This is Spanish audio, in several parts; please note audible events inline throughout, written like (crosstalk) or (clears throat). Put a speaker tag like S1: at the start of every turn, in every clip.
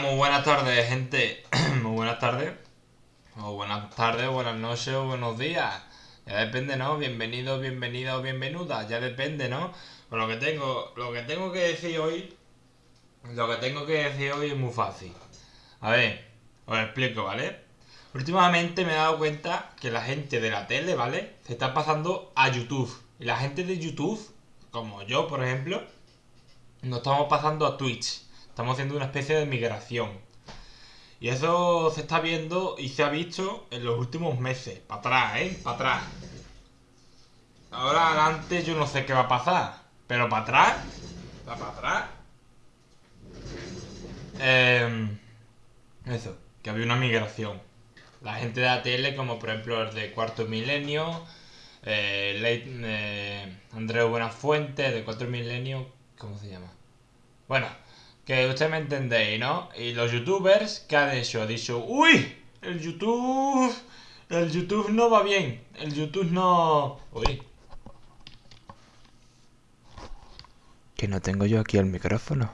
S1: Muy buenas tardes, gente. (clears throat) muy buenas tardes. O buenas tardes, buenas noches o buenos días. Ya depende, ¿no? Bienvenido, bienvenida o bienvenuda. Ya depende, ¿no? Pero lo que tengo, lo que tengo que decir hoy, lo que tengo que decir hoy es muy fácil. A ver, os explico, ¿vale? Últimamente me he dado cuenta que la gente de la tele, ¿vale? Se está pasando a YouTube. Y la gente de YouTube, como yo, por ejemplo, nos estamos pasando a Twitch. Estamos haciendo una especie de migración. Y eso se está viendo y se ha visto en los últimos meses. Para atrás, ¿eh? Para atrás. Ahora adelante yo no sé qué va a pasar. Pero para atrás. para atrás. Eh, eso, que había una migración. La gente de la tele, como por ejemplo el de Cuarto Milenio, eh, eh, Andrés Buenafuente, de Cuarto Milenio, ¿cómo se llama? Bueno, que usted me entendéis, ¿no? Y los youtubers, ¿qué han hecho? Ha dicho, uy, el YouTube, el YouTube no va bien, el YouTube no... Uy.
S2: Que no tengo yo aquí el micrófono.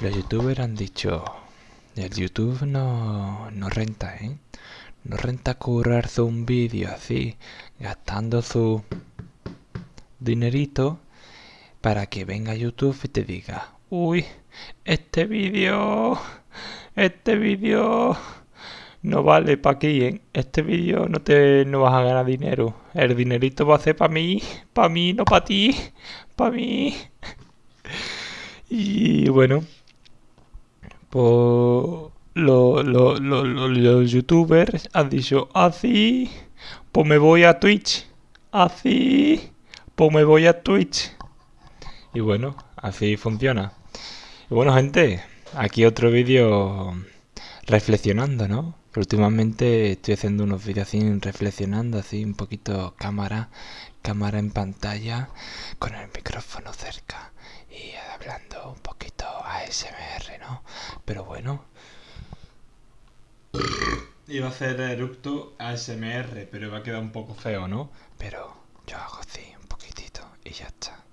S2: Los youtubers han dicho, el YouTube no, no renta, ¿eh? No renta currarse un vídeo así, gastando su dinerito para que venga YouTube y te diga, Uy, este vídeo, este vídeo no vale para aquí, ¿eh? Este vídeo no te no vas a ganar dinero. El dinerito va a ser para mí, para mí, no para ti, para mí. Y bueno, pues los youtubers han dicho así, pues me voy a Twitch, así, pues me voy a Twitch. Y bueno, así funciona. Y bueno, gente, aquí otro vídeo reflexionando, ¿no? últimamente estoy haciendo unos vídeos así reflexionando, así un poquito cámara, cámara en pantalla, con el micrófono cerca y hablando un poquito ASMR, ¿no? Pero bueno.
S1: Iba a hacer eructo ASMR, pero iba a quedar un poco feo, ¿no?
S2: Pero yo hago así un poquitito y ya está.